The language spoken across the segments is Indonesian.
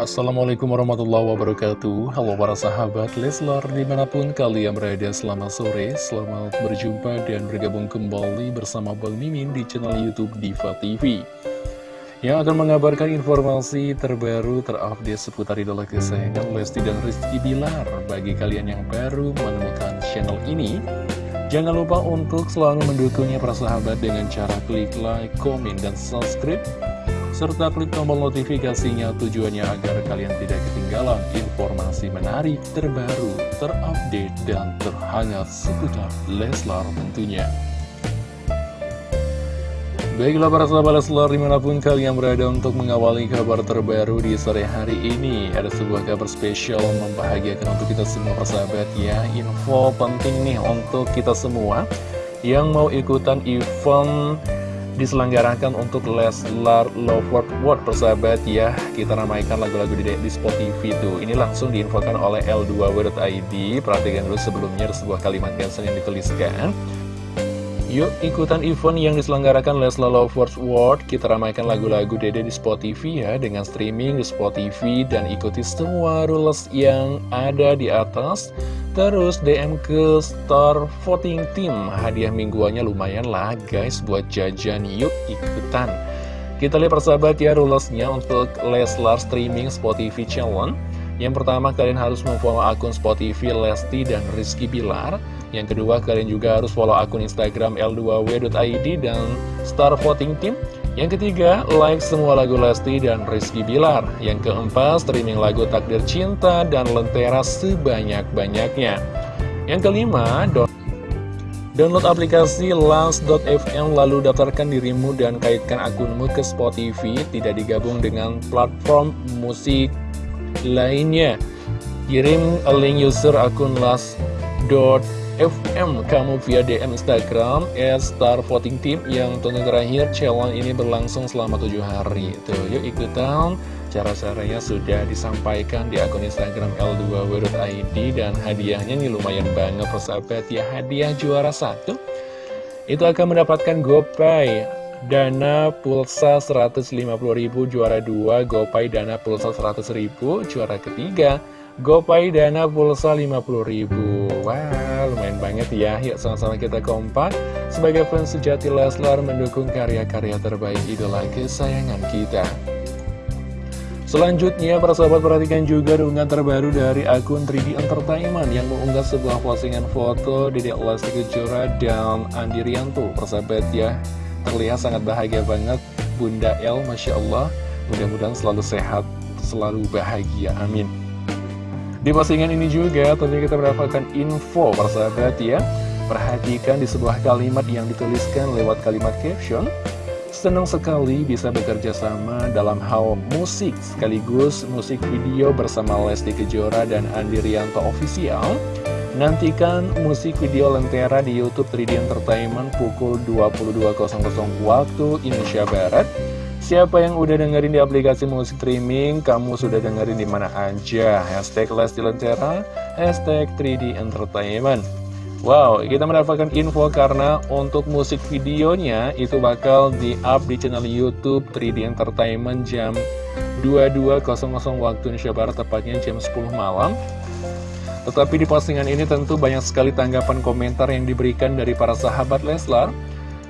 Assalamualaikum warahmatullahi wabarakatuh. Halo para sahabat Leslar di mana pun kalian berada selamat sore Selamat berjumpa dan bergabung kembali bersama Bang Mimin di channel Youtube Diva TV Yang akan mengabarkan informasi terbaru terupdate seputar idola kesayangan Lesti dan Rizky Bilar. Bagi kalian yang baru menemukan channel ini Jangan lupa untuk selalu mendukungnya para sahabat dengan cara klik like, komen, dan subscribe serta klik tombol notifikasinya tujuannya agar kalian tidak ketinggalan informasi menarik, terbaru, terupdate, dan terhangat seputar Leslar tentunya. Baiklah para sahabat Leslar di mana pun kalian berada untuk mengawali kabar terbaru di sore hari ini Ada sebuah kabar spesial membahagiakan untuk kita semua persahabat ya Info penting nih untuk kita semua yang mau ikutan event diselenggarakan untuk Leslar Love World persahabat ya. Kita ramaikan lagu-lagu di, di Spotify tuh. Ini langsung diinfokan oleh L2W.id Perhatikan dulu sebelumnya ada sebuah kalimat caption yang dituliskan Yuk ikutan event yang diselenggarakan Leslar Love World Kita ramaikan lagu-lagu Dede di Spotify ya Dengan streaming di Spotify Dan ikuti semua rules yang ada di atas. Terus DM ke Star Voting Team. Hadiah mingguannya lumayan lah guys Buat jajan. Yuk ikutan. Kita lihat persahabat ya rulesnya untuk Leslar Streaming Spotify Challenge Yang pertama kalian harus memfollow akun Spotify Lesti dan Rizky Bilar Yang kedua kalian juga harus follow akun Instagram L2W.id dan Star Voting Team yang ketiga, like semua lagu Lesti dan Rizky Bilar. Yang keempat, streaming lagu Takdir Cinta dan Lentera sebanyak-banyaknya. Yang kelima, download aplikasi Last.fm lalu daftarkan dirimu dan kaitkan akunmu ke Spotify, tidak digabung dengan platform musik lainnya. Kirim link user akun Last.fm FM kamu via DM Instagram Star Voting Team yang tentu terakhir challenge ini berlangsung selama 7 hari. Tuh yuk ikutan. Cara-caranya sudah disampaikan di akun Instagram L2W.id Dan hadiahnya nih lumayan banget persahabat ya. Hadiah juara satu. Itu akan mendapatkan GoPay Dana pulsa 150.000 juara 2 GoPay dana pulsa 100.000 juara ketiga. GoPay dana pulsa 50.000 Wah lumayan banget ya. Yuk sama-sama kita kompak. Sebagai fans sejati Leslar mendukung karya-karya terbaik idola kesayangan kita. Selanjutnya para sahabat perhatikan juga unggahan terbaru dari akun 3D Entertainment Yang mengunggah sebuah postingan foto Dedek Lesti Kejora dan Andi Rianto. Persahabat ya terlihat sangat bahagia banget. Bunda El Masya Allah Mudah-mudahan selalu sehat, selalu bahagia, amin. Di postingan ini juga tentunya kita mendapatkan info persahabat ya. Perhatikan di sebuah kalimat yang dituliskan lewat kalimat caption. Senang sekali bisa bekerja sama dalam hal musik sekaligus musik video bersama Lesti Kejora dan Andi Rianto Official Nantikan musik video Lentera di Youtube 3D Entertainment pukul 22.00 waktu Indonesia Barat Siapa yang udah dengerin di aplikasi musik streaming, kamu sudah dengerin di mana aja. Hashtag Lesti Lentera, hashtag 3D Entertainment. Wow, kita mendapatkan info karena untuk musik videonya itu bakal di-up di channel Youtube 3D Entertainment jam 22.00 waktu Indonesia Barat, tepatnya jam 10 malam. Tetapi di postingan ini tentu banyak sekali tanggapan komentar yang diberikan dari para sahabat Leslar.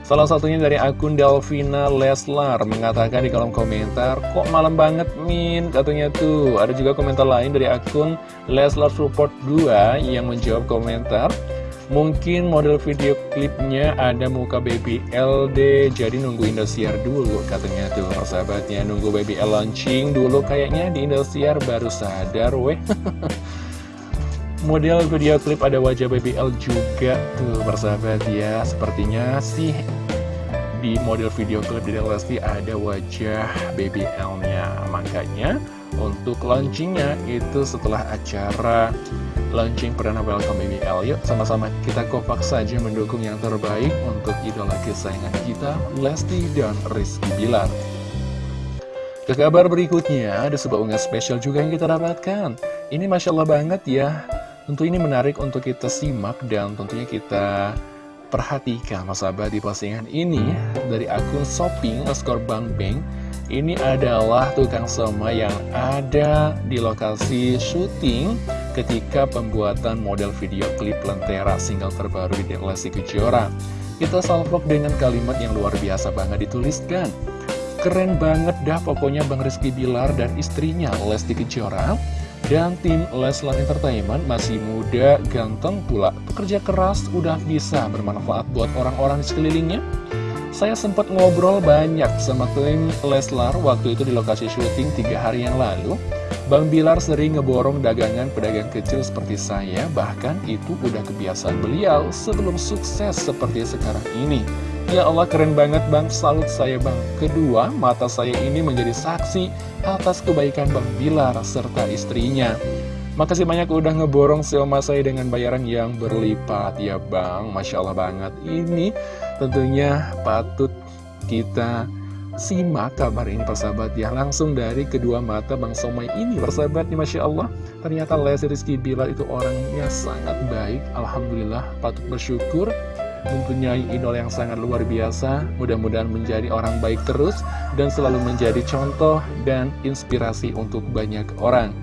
Salah satunya dari akun Delvina Leslar mengatakan di kolom komentar, kok malam banget Min, katanya tuh. Ada juga komentar lain dari akun Leslar Support 2 yang menjawab komentar, mungkin model video klipnya ada muka baby LD, jadi nunggu Indosiar dulu katanya tuh persahabatnya. Nunggu baby L launching dulu kayaknya di Indosiar baru sadar weh. Model video klip ada wajah BBL juga tuh bersahabat ya Sepertinya sih di model video klip di Lesti ada wajah BBL-nya Makanya untuk launchingnya itu setelah acara launching perdana welcome BBL Yuk sama-sama kita kompak saja mendukung yang terbaik untuk idola kesayangan kita Lesti dan Rizky Bilar. Ke kabar berikutnya, ada sebuah unggahan spesial juga yang kita dapatkan. Ini Masya Allah banget ya, Tentu ini menarik untuk kita simak dan tentunya kita perhatikan. Mas di postingan ini dari akun shopping Skor Bank Bank Ini adalah tukang soma yang ada di lokasi syuting ketika pembuatan model video klip Lentera single terbaru di Lesti Kejora. Kita salvok dengan kalimat yang luar biasa banget dituliskan. Keren banget dah pokoknya Bang Rizky Bilar dan istrinya Lesti Kejora dan tim Leslar Entertainment masih muda, ganteng pula, pekerja keras, udah bisa bermanfaat buat orang-orang di sekelilingnya. Saya sempat ngobrol banyak sama tim Leslar waktu itu di lokasi syuting tiga hari yang lalu. Bang Bilar sering ngeborong dagangan pedagang kecil seperti saya, bahkan itu udah kebiasaan beliau sebelum sukses seperti sekarang ini. Ya Allah keren banget bang, salut saya bang. Kedua, mata saya ini menjadi saksi atas kebaikan Bang Bilar serta istrinya. Makasih banyak udah ngeborong Selma saya dengan bayaran yang berlipat ya bang, Masya Allah banget. Ini Tentunya patut kita simak kabar ini persahabat ya. Langsung dari kedua mata Bang Somai ini persahabat nih Masya Allah. Ternyata Lesti Rizky Bilar itu orangnya sangat baik. Alhamdulillah patut bersyukur. Mempunyai idol yang sangat luar biasa. Mudah-mudahan menjadi orang baik terus Dan selalu menjadi contoh dan inspirasi untuk banyak orang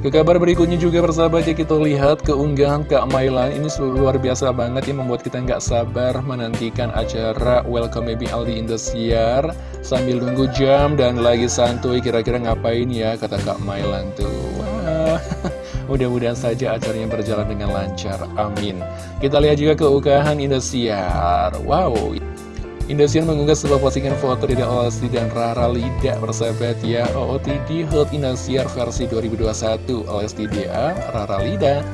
ke kabar berikutnya juga persahabat ya kita lihat keunggahan Kak Mailan ini luar biasa banget yang membuat kita nggak sabar menantikan acara Welcome Baby Aldi Indosiar sambil nunggu jam dan lagi santuy kira-kira ngapain ya kata Kak Mailan tuh. Mudah-mudahan saja acaranya berjalan dengan lancar. Amin. Kita lihat juga keunggahan Indosiar. Wow. Indosiar mengunggah sebuah postingan foto Dede Lesti dan Rara Lida bersahabat ya. OOTD Hot Indosiar versi 2021 Lesti DA Rara Lida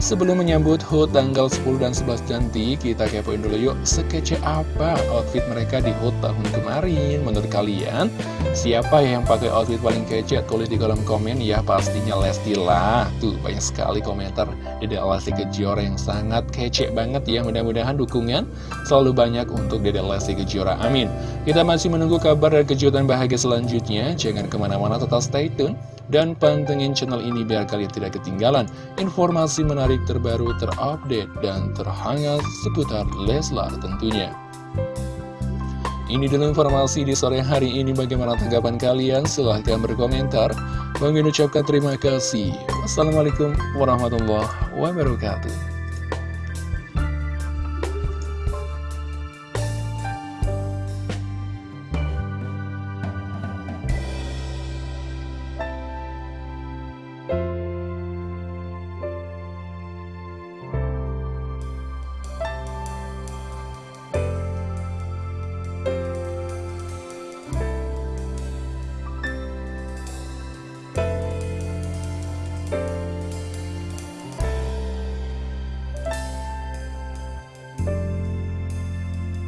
Sebelum menyambut HUT tanggal 10 dan 11 nanti, kita kepoin dulu yuk sekece apa outfit mereka di HUT tahun kemarin. Menurut kalian, siapa yang pakai outfit paling kece? Tulis di kolom komen ya, pastinya Lesti lah. Tuh, banyak sekali komentar Dede Lesti Kejora yang sangat kece banget ya. Mudah-mudahan dukungan selalu banyak untuk Dede Lesti Kejora. Amin. Kita masih menunggu kabar dan kejutan bahagia selanjutnya. Jangan ke mana-mana, tetap stay tune dan pantengin channel ini biar kalian tidak ketinggalan informasi menarik terbaru, terupdate, dan terhangat seputar Leslar tentunya. Ini dulu informasi di sore hari ini bagaimana tanggapan kalian? Silahkan berkomentar. Bang ucapkan terima kasih. Wassalamualaikum warahmatullahi wabarakatuh.